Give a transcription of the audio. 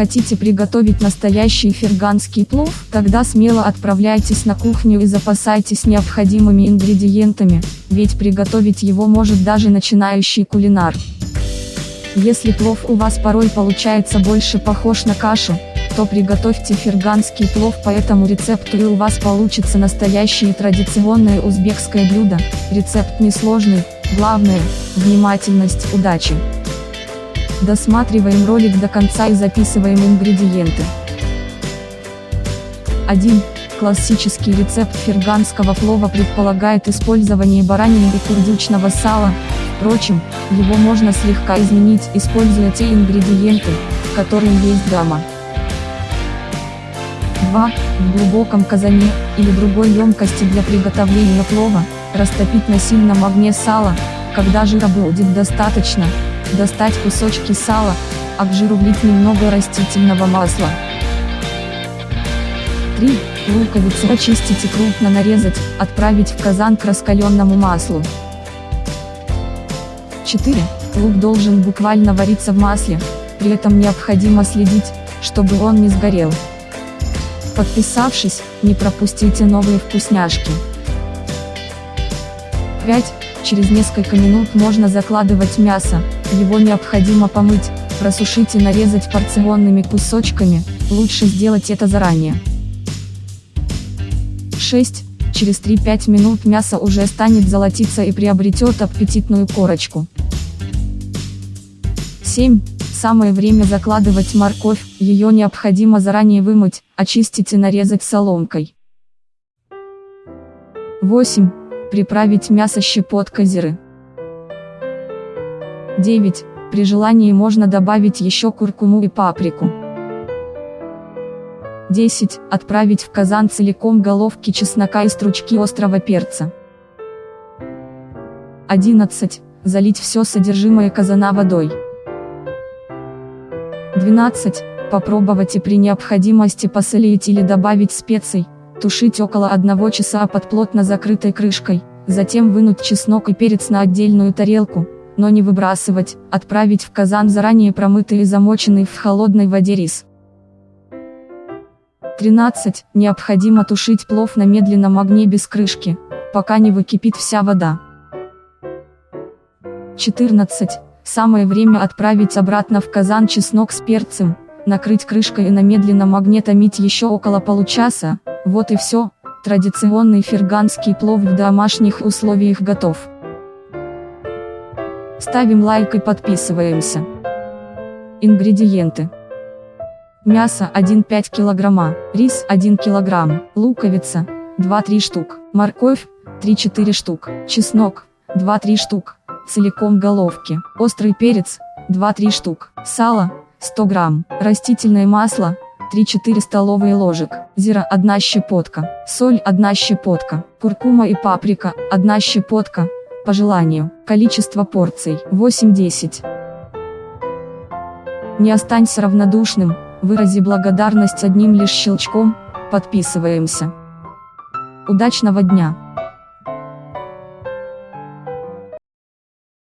Хотите приготовить настоящий ферганский плов? Тогда смело отправляйтесь на кухню и запасайтесь необходимыми ингредиентами, ведь приготовить его может даже начинающий кулинар. Если плов у вас порой получается больше похож на кашу, то приготовьте ферганский плов по этому рецепту и у вас получится настоящее традиционное узбекское блюдо. Рецепт несложный, главное – внимательность, удачи! Досматриваем ролик до конца и записываем ингредиенты. 1. Классический рецепт ферганского плова предполагает использование баранины и курдючного сала, впрочем, его можно слегка изменить, используя те ингредиенты, которые есть дома. 2. В глубоком казане, или другой емкости для приготовления плова, растопить на сильном огне сало, когда жира будет достаточно, достать кусочки сала, к жиру влить немного растительного масла. 3. Луковицу очистить и крупно нарезать, отправить в казан к раскаленному маслу. 4. Лук должен буквально вариться в масле, при этом необходимо следить, чтобы он не сгорел. Подписавшись, не пропустите новые вкусняшки. 5. Через несколько минут можно закладывать мясо, его необходимо помыть, просушить и нарезать порционными кусочками, лучше сделать это заранее. 6. Через 3-5 минут мясо уже станет золотиться и приобретет аппетитную корочку. 7. Самое время закладывать морковь, ее необходимо заранее вымыть, очистить и нарезать соломкой. 8. Приправить мясо щепоткой зиры. 9. При желании можно добавить еще куркуму и паприку. 10. Отправить в казан целиком головки чеснока и стручки острого перца. 11. Залить все содержимое казана водой. 12. Попробовать и при необходимости посолить или добавить специй, тушить около 1 часа под плотно закрытой крышкой, затем вынуть чеснок и перец на отдельную тарелку, но не выбрасывать, отправить в казан заранее промытый и замоченный в холодной воде рис. 13. Необходимо тушить плов на медленном огне без крышки, пока не выкипит вся вода. 14. Самое время отправить обратно в казан чеснок с перцем, накрыть крышкой и на медленном огне томить еще около получаса, вот и все, традиционный ферганский плов в домашних условиях готов. Ставим лайк и подписываемся. Ингредиенты. Мясо 1,5 кг, рис 1 кг, луковица 2-3 штук, морковь 3-4 штук, чеснок 2-3 штук, целиком головки, острый перец 2-3 штук, сало 100 грамм, растительное масло 3-4 столовые ложек, зира 1 щепотка, соль 1 щепотка, куркума и паприка 1 щепотка, по желанию. Количество порций 8-10. Не останься равнодушным, вырази благодарность одним лишь щелчком, подписываемся. Удачного дня!